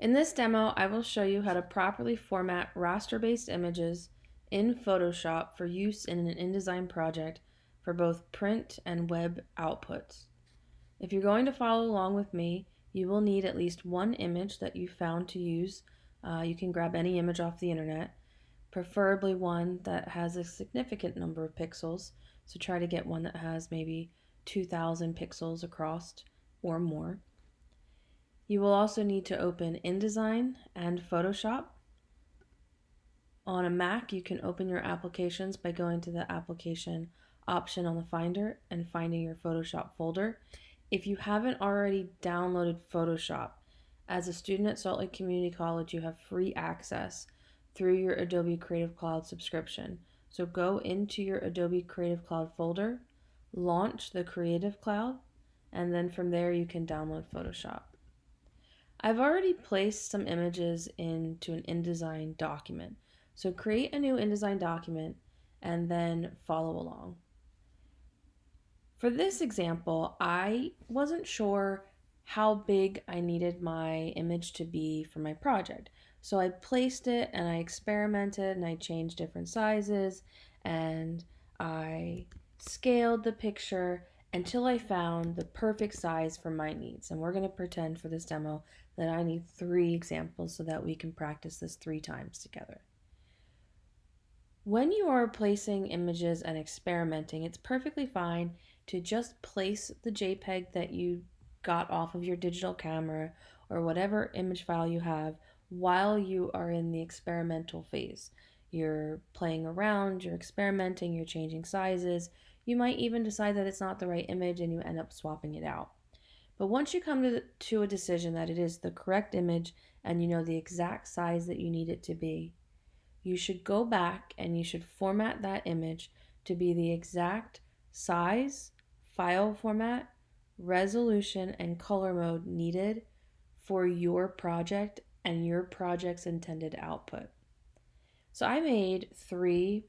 In this demo, I will show you how to properly format raster-based images in Photoshop for use in an InDesign project for both print and web outputs. If you're going to follow along with me, you will need at least one image that you found to use. Uh, you can grab any image off the internet, preferably one that has a significant number of pixels. So try to get one that has maybe 2000 pixels across or more. You will also need to open InDesign and Photoshop. On a Mac, you can open your applications by going to the application option on the Finder and finding your Photoshop folder. If you haven't already downloaded Photoshop, as a student at Salt Lake Community College, you have free access through your Adobe Creative Cloud subscription. So go into your Adobe Creative Cloud folder, launch the Creative Cloud, and then from there you can download Photoshop. I've already placed some images into an InDesign document. So create a new InDesign document and then follow along. For this example, I wasn't sure how big I needed my image to be for my project. So I placed it and I experimented and I changed different sizes and I scaled the picture until I found the perfect size for my needs. And we're going to pretend for this demo that I need three examples so that we can practice this three times together. When you are placing images and experimenting, it's perfectly fine to just place the JPEG that you got off of your digital camera or whatever image file you have while you are in the experimental phase. You're playing around, you're experimenting, you're changing sizes, you might even decide that it's not the right image and you end up swapping it out. But once you come to, to a decision that it is the correct image and you know the exact size that you need it to be, you should go back and you should format that image to be the exact size, file format, resolution, and color mode needed for your project and your project's intended output. So I made three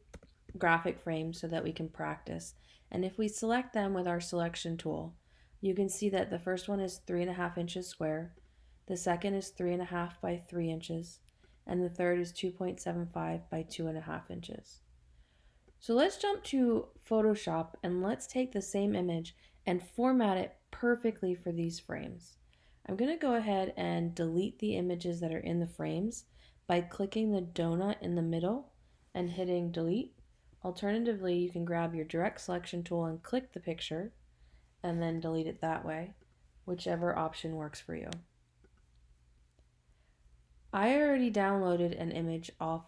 graphic frames so that we can practice. And if we select them with our selection tool, you can see that the first one is three and a half inches square, the second is three and a half by three inches, and the third is 2.75 by two and a half inches. So let's jump to Photoshop and let's take the same image and format it perfectly for these frames. I'm going to go ahead and delete the images that are in the frames by clicking the donut in the middle and hitting delete. Alternatively, you can grab your direct selection tool and click the picture and then delete it that way, whichever option works for you. I already downloaded an image off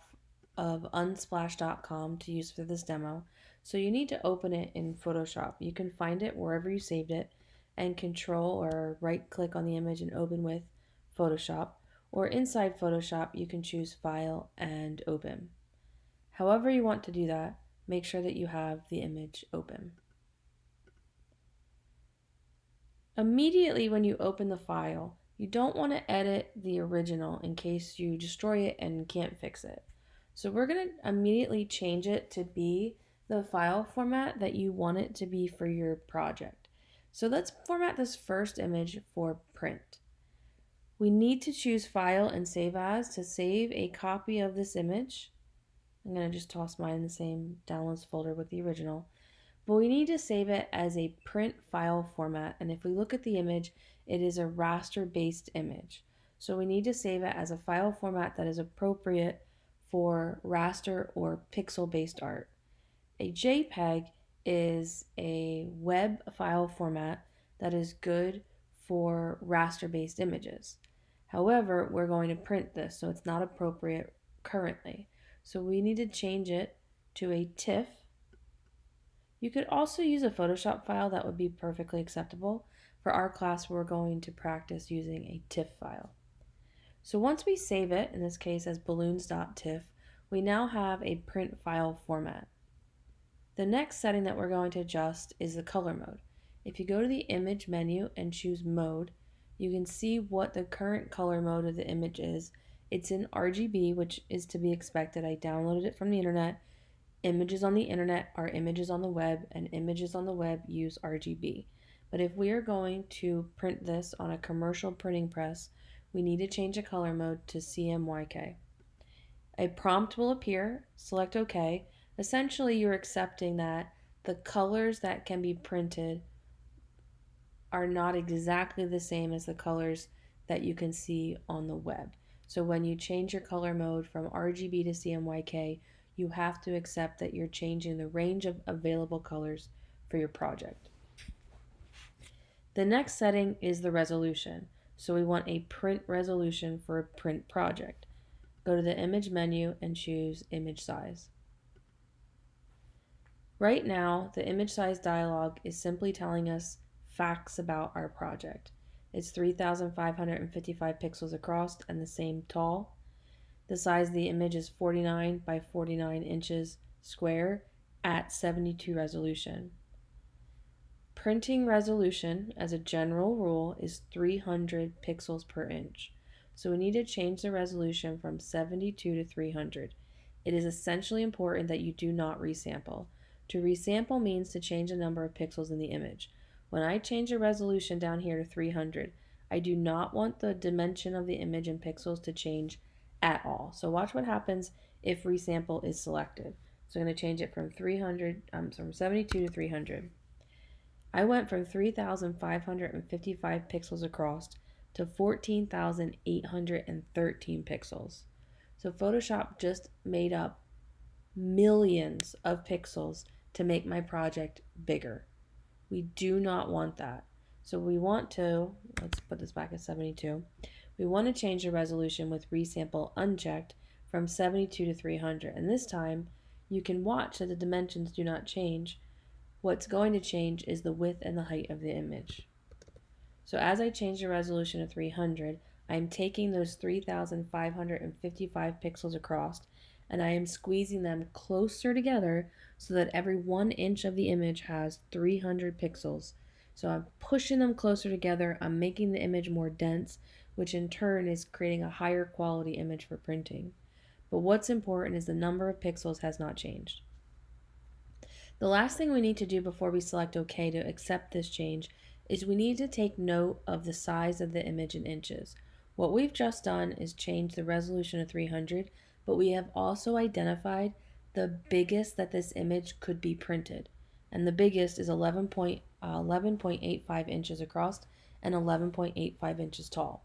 of unsplash.com to use for this demo, so you need to open it in Photoshop. You can find it wherever you saved it and control or right click on the image and open with Photoshop, or inside Photoshop you can choose File and Open. However you want to do that, make sure that you have the image open. Immediately when you open the file, you don't want to edit the original in case you destroy it and can't fix it. So we're going to immediately change it to be the file format that you want it to be for your project. So let's format this first image for print. We need to choose File and Save As to save a copy of this image. I'm going to just toss mine in the same downloads folder with the original. But we need to save it as a print file format. And if we look at the image, it is a raster based image. So we need to save it as a file format that is appropriate for raster or pixel based art. A JPEG is a web file format that is good for raster based images. However, we're going to print this, so it's not appropriate currently. So we need to change it to a TIFF. You could also use a Photoshop file that would be perfectly acceptable. For our class, we're going to practice using a TIFF file. So once we save it, in this case as balloons.tiff, we now have a print file format. The next setting that we're going to adjust is the color mode. If you go to the image menu and choose mode, you can see what the current color mode of the image is it's in RGB, which is to be expected. I downloaded it from the internet. Images on the internet are images on the web, and images on the web use RGB. But if we are going to print this on a commercial printing press, we need to change the color mode to CMYK. A prompt will appear, select OK. Essentially, you're accepting that the colors that can be printed are not exactly the same as the colors that you can see on the web. So when you change your color mode from RGB to CMYK, you have to accept that you're changing the range of available colors for your project. The next setting is the resolution. So we want a print resolution for a print project. Go to the image menu and choose image size. Right now, the image size dialog is simply telling us facts about our project. It's 3,555 pixels across and the same tall. The size of the image is 49 by 49 inches square at 72 resolution. Printing resolution, as a general rule, is 300 pixels per inch. So we need to change the resolution from 72 to 300. It is essentially important that you do not resample. To resample means to change the number of pixels in the image. When I change the resolution down here to 300, I do not want the dimension of the image in pixels to change at all. So watch what happens if resample is selected. So I'm going to change it from 300, um, from 72 to 300. I went from 3,555 pixels across to 14,813 pixels. So Photoshop just made up millions of pixels to make my project bigger. We do not want that. So we want to, let's put this back at 72. We want to change the resolution with resample unchecked from 72 to 300. And this time you can watch that the dimensions do not change. What's going to change is the width and the height of the image. So as I change the resolution to 300, I'm taking those 3,555 pixels across and I am squeezing them closer together so that every one inch of the image has 300 pixels. So I'm pushing them closer together, I'm making the image more dense, which in turn is creating a higher quality image for printing. But what's important is the number of pixels has not changed. The last thing we need to do before we select OK to accept this change is we need to take note of the size of the image in inches. What we've just done is change the resolution to 300 but we have also identified the biggest that this image could be printed. And the biggest is 11.85 uh, inches across and 11.85 inches tall.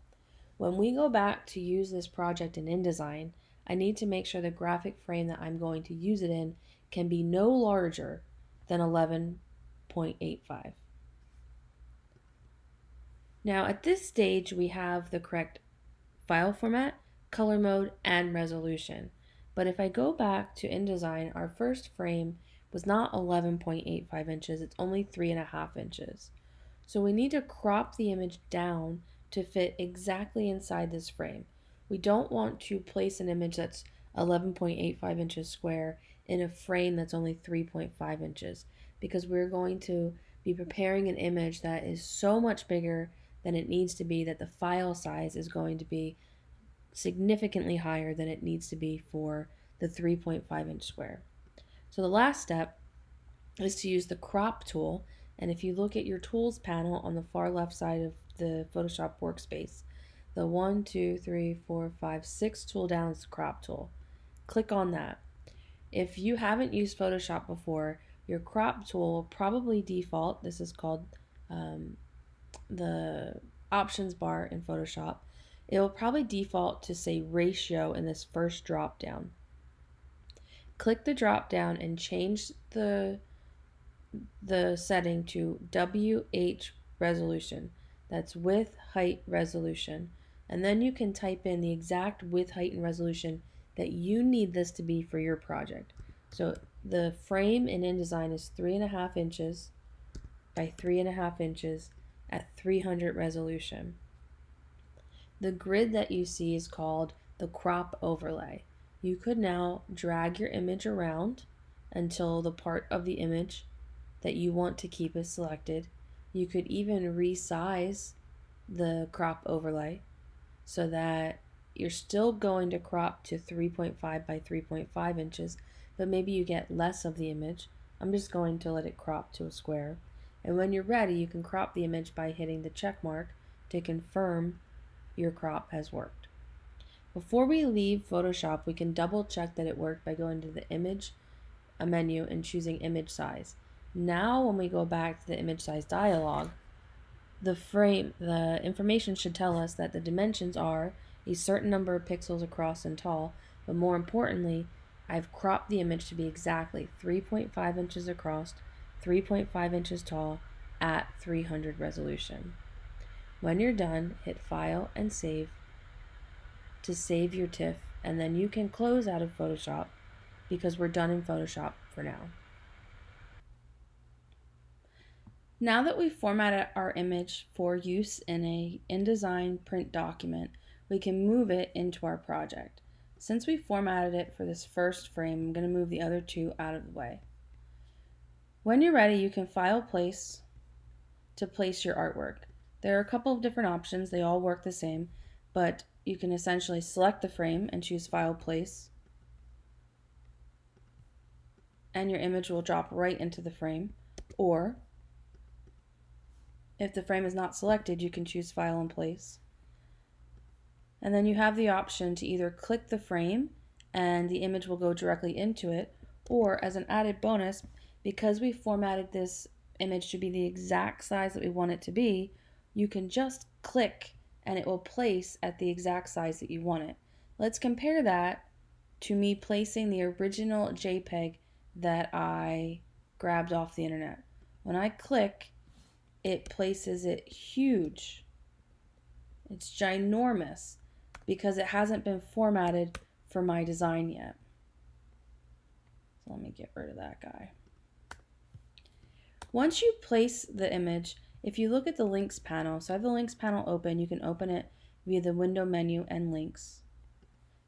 When we go back to use this project in InDesign, I need to make sure the graphic frame that I'm going to use it in can be no larger than 11.85. Now at this stage we have the correct file format color mode, and resolution. But if I go back to InDesign, our first frame was not 11.85 inches, it's only 3.5 inches. So we need to crop the image down to fit exactly inside this frame. We don't want to place an image that's 11.85 inches square in a frame that's only 3.5 inches because we're going to be preparing an image that is so much bigger than it needs to be that the file size is going to be significantly higher than it needs to be for the 3.5 inch square. So the last step is to use the crop tool and if you look at your tools panel on the far left side of the Photoshop workspace, the one, two, three, four, five, six tool down is the crop tool. Click on that. If you haven't used Photoshop before, your crop tool will probably default, this is called um, the options bar in Photoshop, it will probably default to say ratio in this first drop down. Click the drop down and change the the setting to WH resolution. That's width, height, resolution. And then you can type in the exact width, height, and resolution that you need this to be for your project. So the frame in InDesign is three and a half inches by three and a half inches at 300 resolution. The grid that you see is called the crop overlay. You could now drag your image around until the part of the image that you want to keep is selected. You could even resize the crop overlay so that you're still going to crop to 3.5 by 3.5 inches, but maybe you get less of the image. I'm just going to let it crop to a square. And when you're ready, you can crop the image by hitting the check mark to confirm your crop has worked. Before we leave Photoshop, we can double check that it worked by going to the image menu and choosing image size. Now when we go back to the image size dialog, the frame, the information should tell us that the dimensions are a certain number of pixels across and tall, but more importantly, I've cropped the image to be exactly 3.5 inches across, 3.5 inches tall at 300 resolution. When you're done, hit File and Save to save your TIFF, and then you can close out of Photoshop because we're done in Photoshop for now. Now that we've formatted our image for use in a InDesign print document, we can move it into our project. Since we formatted it for this first frame, I'm going to move the other two out of the way. When you're ready, you can file place to place your artwork. There are a couple of different options. They all work the same, but you can essentially select the frame and choose file place. And your image will drop right into the frame. Or if the frame is not selected, you can choose file and place. And then you have the option to either click the frame and the image will go directly into it, or as an added bonus, because we formatted this image to be the exact size that we want it to be, you can just click and it will place at the exact size that you want it. Let's compare that to me placing the original JPEG that I grabbed off the internet. When I click, it places it huge. It's ginormous because it hasn't been formatted for my design yet. So let me get rid of that guy. Once you place the image, if you look at the links panel, so I have the links panel open, you can open it via the window menu and links.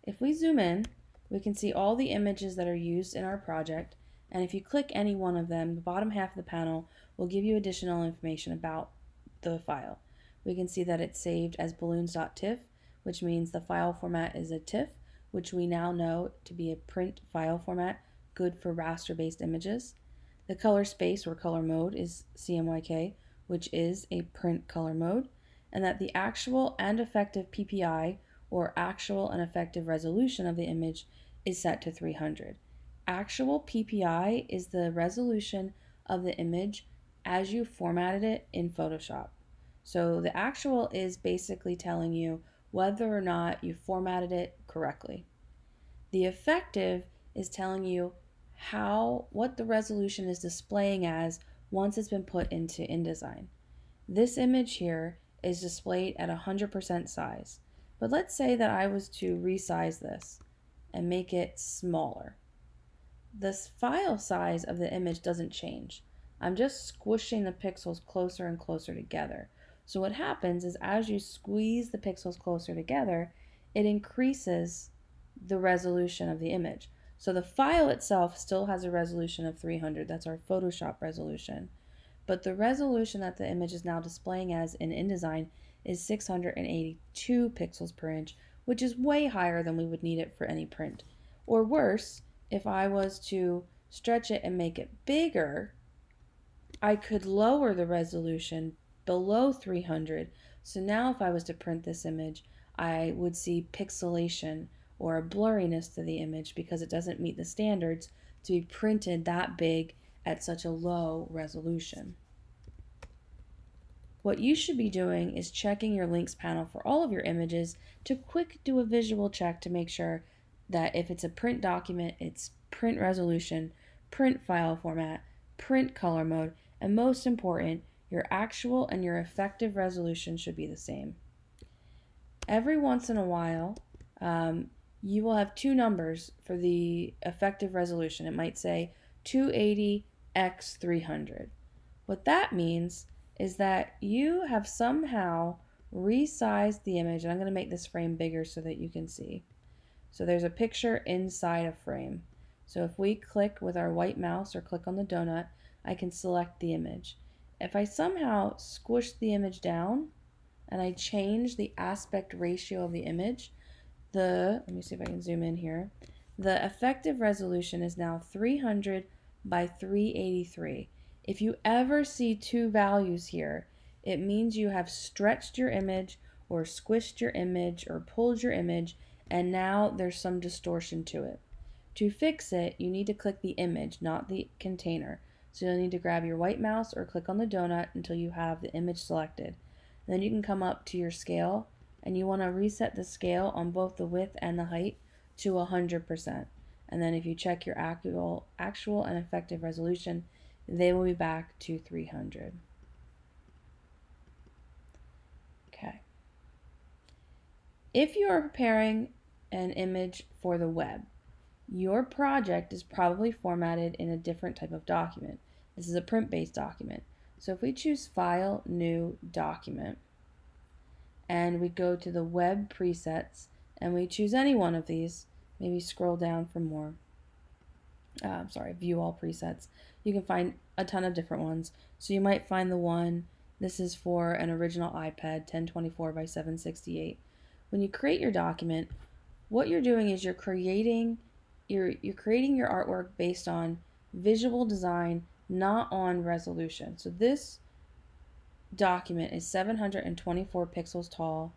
If we zoom in, we can see all the images that are used in our project, and if you click any one of them, the bottom half of the panel will give you additional information about the file. We can see that it's saved as balloons.tiff, which means the file format is a TIFF, which we now know to be a print file format, good for raster-based images. The color space or color mode is CMYK, which is a print color mode, and that the actual and effective PPI or actual and effective resolution of the image is set to 300. Actual PPI is the resolution of the image as you formatted it in Photoshop. So the actual is basically telling you whether or not you formatted it correctly. The effective is telling you how what the resolution is displaying as once it's been put into InDesign. This image here is displayed at 100% size. But let's say that I was to resize this and make it smaller. The file size of the image doesn't change. I'm just squishing the pixels closer and closer together. So what happens is as you squeeze the pixels closer together, it increases the resolution of the image. So the file itself still has a resolution of 300. That's our Photoshop resolution. But the resolution that the image is now displaying as in InDesign is 682 pixels per inch, which is way higher than we would need it for any print. Or worse, if I was to stretch it and make it bigger, I could lower the resolution below 300. So now if I was to print this image, I would see pixelation or a blurriness to the image because it doesn't meet the standards to be printed that big at such a low resolution. What you should be doing is checking your links panel for all of your images to quick do a visual check to make sure that if it's a print document, it's print resolution, print file format, print color mode, and most important, your actual and your effective resolution should be the same. Every once in a while, um, you will have two numbers for the effective resolution. It might say 280 x 300. What that means is that you have somehow resized the image, and I'm going to make this frame bigger so that you can see. So there's a picture inside a frame. So if we click with our white mouse or click on the donut, I can select the image. If I somehow squish the image down and I change the aspect ratio of the image, the, let me see if I can zoom in here, the effective resolution is now 300 by 383. If you ever see two values here, it means you have stretched your image or squished your image or pulled your image and now there's some distortion to it. To fix it, you need to click the image, not the container. So you'll need to grab your white mouse or click on the donut until you have the image selected. Then you can come up to your scale and you want to reset the scale on both the width and the height to 100%. And then if you check your actual, actual and effective resolution, they will be back to 300. Okay. If you are preparing an image for the web, your project is probably formatted in a different type of document. This is a print-based document. So if we choose File, New, Document, and we go to the Web Presets, and we choose any one of these, maybe scroll down for more, uh, sorry, View All Presets, you can find a ton of different ones. So you might find the one, this is for an original iPad 1024 by 768. When you create your document, what you're doing is you're creating you're you're creating your artwork based on visual design, not on resolution. So this document is 724 pixels tall,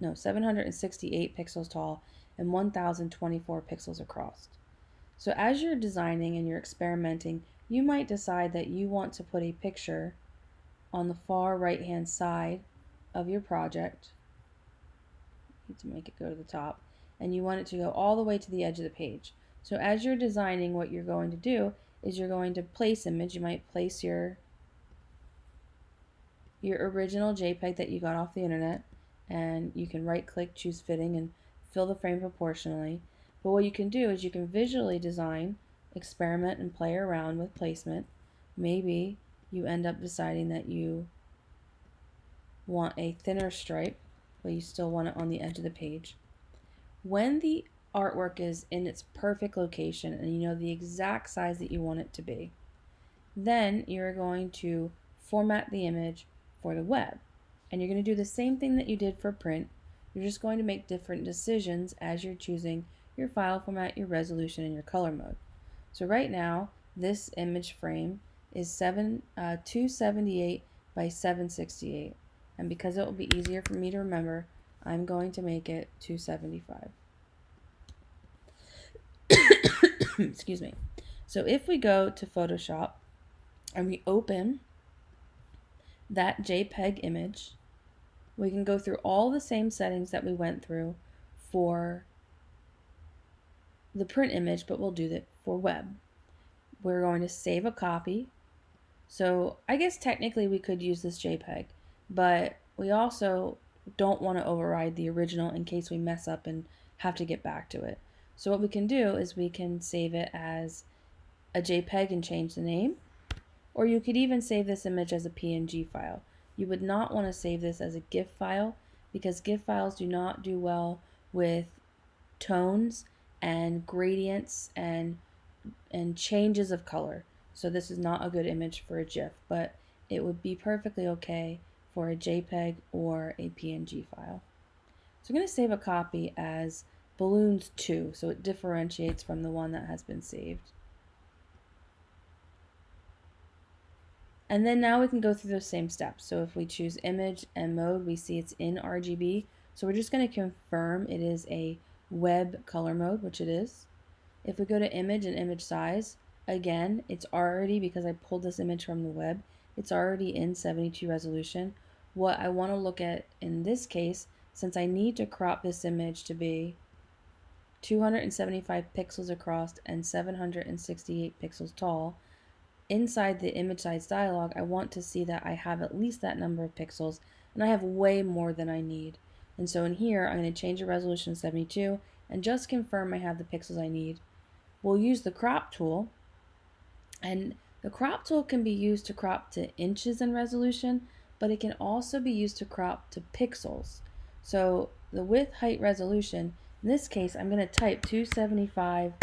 no, 768 pixels tall and 1024 pixels across. So as you're designing and you're experimenting, you might decide that you want to put a picture on the far right hand side of your project. Need to make it go to the top and you want it to go all the way to the edge of the page. So as you're designing, what you're going to do is you're going to place image. You might place your your original JPEG that you got off the internet and you can right click, choose fitting and fill the frame proportionally. But what you can do is you can visually design, experiment and play around with placement. Maybe you end up deciding that you want a thinner stripe, but you still want it on the edge of the page. When the artwork is in its perfect location and you know the exact size that you want it to be, then you're going to format the image for the web. And you're going to do the same thing that you did for print. You're just going to make different decisions as you're choosing your file format, your resolution, and your color mode. So right now, this image frame is 7, uh, 278 by 768. And because it will be easier for me to remember, I'm going to make it 275. Excuse me. So if we go to Photoshop and we open that JPEG image, we can go through all the same settings that we went through for the print image, but we'll do that for web. We're going to save a copy. So I guess technically we could use this JPEG, but we also don't want to override the original in case we mess up and have to get back to it. So what we can do is we can save it as a JPEG and change the name, or you could even save this image as a PNG file. You would not want to save this as a GIF file because GIF files do not do well with tones and gradients and and changes of color. So this is not a good image for a GIF, but it would be perfectly okay for a JPEG or a PNG file. So I'm going to save a copy as balloons 2, so it differentiates from the one that has been saved. And then now we can go through those same steps. So if we choose image and mode, we see it's in RGB. So we're just going to confirm it is a web color mode, which it is. If we go to image and image size, again, it's already, because I pulled this image from the web, it's already in 72 resolution. What I want to look at in this case, since I need to crop this image to be 275 pixels across and 768 pixels tall, inside the image size dialog, I want to see that I have at least that number of pixels, and I have way more than I need. And so in here, I'm going to change the resolution to 72 and just confirm I have the pixels I need. We'll use the crop tool, and the crop tool can be used to crop to inches in resolution, but it can also be used to crop to pixels. So the width, height, resolution, in this case, I'm going to type 275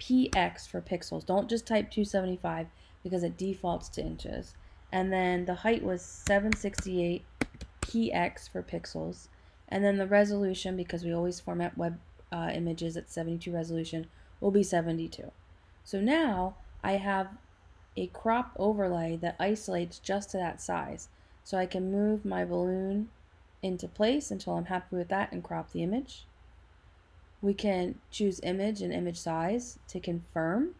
px for pixels. Don't just type 275 because it defaults to inches. And then the height was 768 px for pixels. And then the resolution, because we always format web uh, images at 72 resolution, will be 72. So now I have a crop overlay that isolates just to that size. So I can move my balloon into place until I'm happy with that and crop the image. We can choose image and image size to confirm.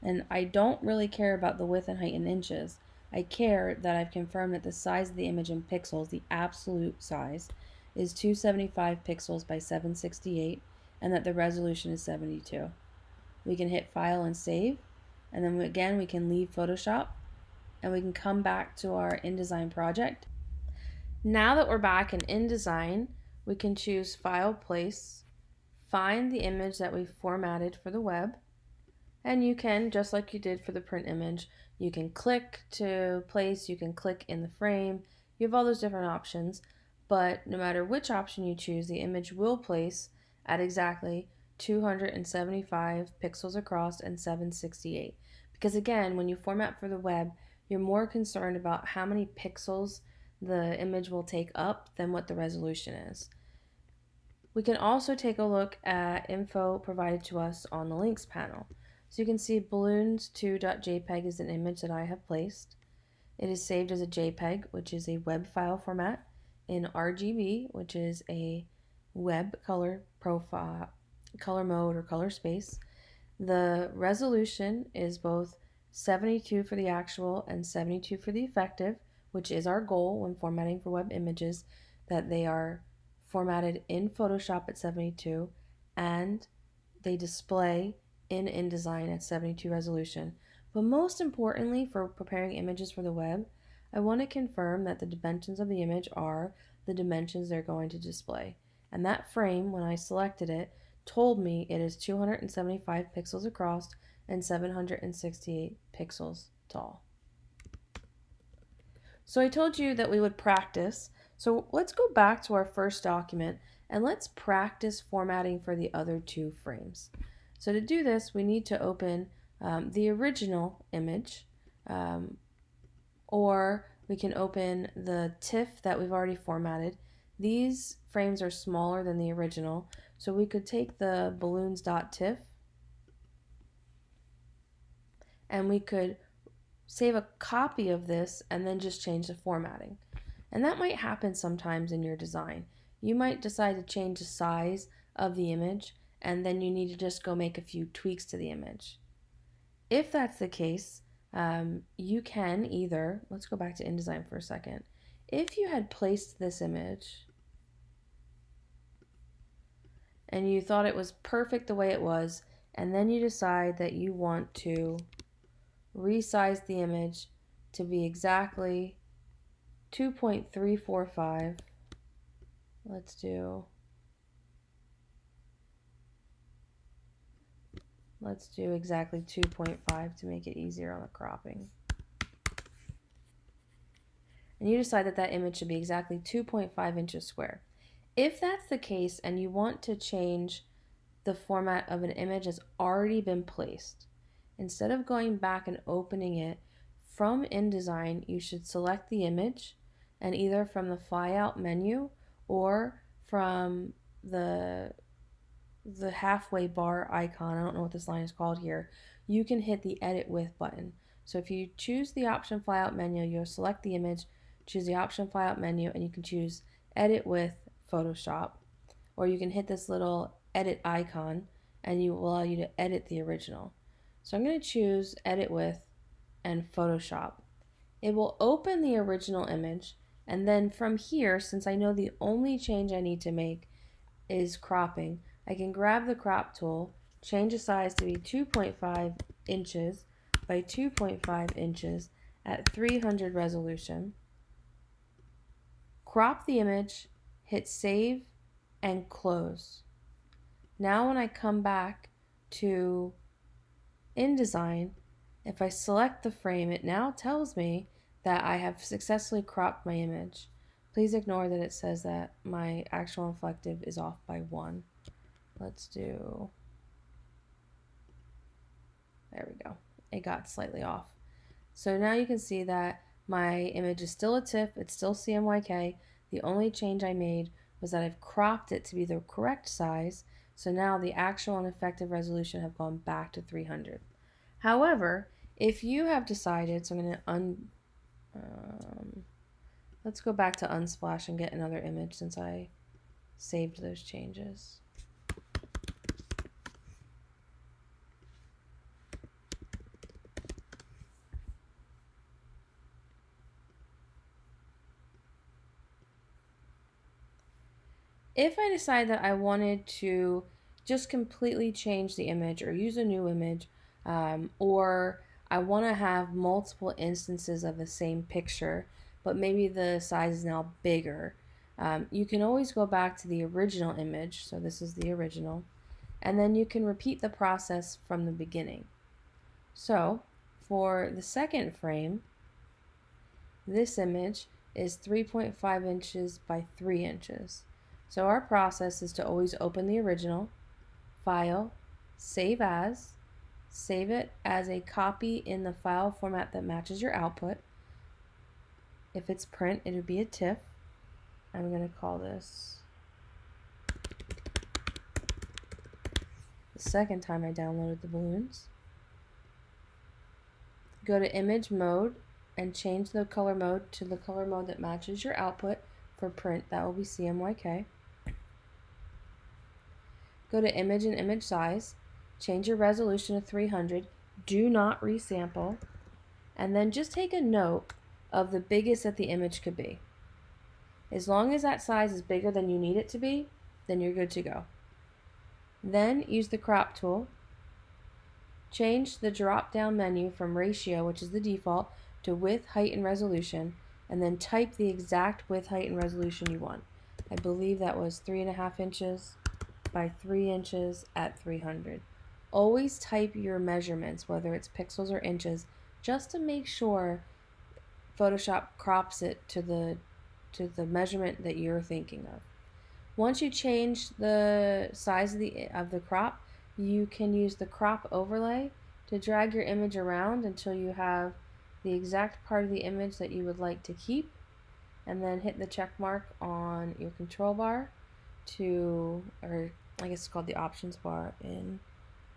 And I don't really care about the width and height in inches. I care that I've confirmed that the size of the image in pixels, the absolute size, is 275 pixels by 768 and that the resolution is 72. We can hit file and save and then again we can leave Photoshop and we can come back to our InDesign project. Now that we're back in InDesign, we can choose File Place, find the image that we formatted for the web, and you can, just like you did for the print image, you can click to place, you can click in the frame, you have all those different options, but no matter which option you choose, the image will place at exactly 275 pixels across and 768. Because again, when you format for the web, you're more concerned about how many pixels the image will take up than what the resolution is. We can also take a look at info provided to us on the links panel. So you can see balloons2.jpg is an image that I have placed. It is saved as a JPEG, which is a web file format, in RGB, which is a web color profile, color mode or color space. The resolution is both 72 for the actual and 72 for the effective, which is our goal when formatting for web images, that they are formatted in Photoshop at 72 and they display in InDesign at 72 resolution. But most importantly for preparing images for the web, I want to confirm that the dimensions of the image are the dimensions they're going to display. And that frame, when I selected it, told me it is 275 pixels across and 768 pixels tall. So I told you that we would practice. So let's go back to our first document and let's practice formatting for the other two frames. So to do this, we need to open um, the original image um, or we can open the TIFF that we've already formatted. These frames are smaller than the original, so we could take the balloons.tiff and we could save a copy of this and then just change the formatting. And that might happen sometimes in your design. You might decide to change the size of the image and then you need to just go make a few tweaks to the image. If that's the case, um, you can either, let's go back to InDesign for a second. If you had placed this image and you thought it was perfect the way it was, and then you decide that you want to resize the image to be exactly 2.345. Let's do Let's do exactly 2.5 to make it easier on the cropping. And you decide that that image should be exactly 2.5 inches square. If that's the case and you want to change the format of an image that's already been placed, instead of going back and opening it from InDesign, you should select the image and either from the flyout menu or from the the halfway bar icon, I don't know what this line is called here, you can hit the edit with button. So if you choose the option flyout menu, you'll select the image, choose the option flyout menu, and you can choose edit with Photoshop. Or you can hit this little edit icon and you will allow you to edit the original. So I'm going to choose edit with and Photoshop. It will open the original image and then from here, since I know the only change I need to make is cropping, I can grab the crop tool, change the size to be 2.5 inches by 2.5 inches at 300 resolution, crop the image, hit save and close. Now when I come back to InDesign, if I select the frame, it now tells me that I have successfully cropped my image. Please ignore that it says that my actual inflective is off by one. Let's do, there we go. It got slightly off. So now you can see that my image is still a TIFF, it's still CMYK. The only change I made was that I've cropped it to be the correct size. So now the actual and effective resolution have gone back to 300. However, if you have decided, so I'm going to un, um, Let's go back to Unsplash and get another image since I saved those changes. If I decide that I wanted to just completely change the image or use a new image, um, or I want to have multiple instances of the same picture, but maybe the size is now bigger, um, you can always go back to the original image. So this is the original. And then you can repeat the process from the beginning. So for the second frame, this image is 3.5 inches by 3 inches. So our process is to always open the original, file, save as, save it as a copy in the file format that matches your output. If it's print, it would be a TIFF. I'm going to call this the second time I downloaded the balloons. Go to image mode and change the color mode to the color mode that matches your output for print. That will be CMYK. Go to image and image size, change your resolution to 300, do not resample, and then just take a note of the biggest that the image could be. As long as that size is bigger than you need it to be, then you're good to go. Then use the crop tool. Change the drop down menu from ratio, which is the default, to width, height, and resolution, and then type the exact width, height, and resolution you want. I believe that was three and a half inches by 3 inches at 300. Always type your measurements, whether it's pixels or inches, just to make sure Photoshop crops it to the to the measurement that you're thinking of. Once you change the size of the of the crop, you can use the crop overlay to drag your image around until you have the exact part of the image that you would like to keep and then hit the check mark on your control bar to or I guess it's called the options bar in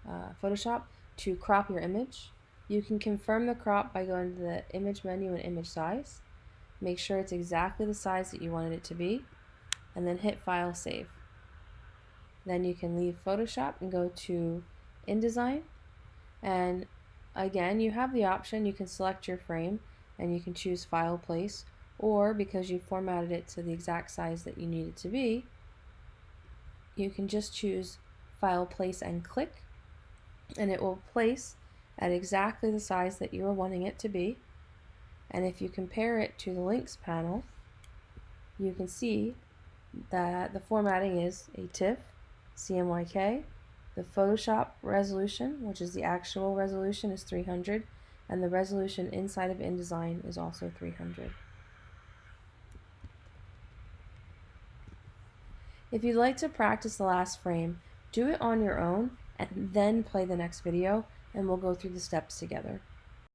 uh, Photoshop to crop your image. You can confirm the crop by going to the image menu and image size. Make sure it's exactly the size that you wanted it to be and then hit file save. Then you can leave Photoshop and go to InDesign and again you have the option you can select your frame and you can choose file place or because you formatted it to the exact size that you need it to be you can just choose file place and click and it will place at exactly the size that you are wanting it to be and if you compare it to the links panel you can see that the formatting is a TIFF, CMYK, the Photoshop resolution, which is the actual resolution, is 300, and the resolution inside of InDesign is also 300. If you'd like to practice the last frame, do it on your own and then play the next video and we'll go through the steps together.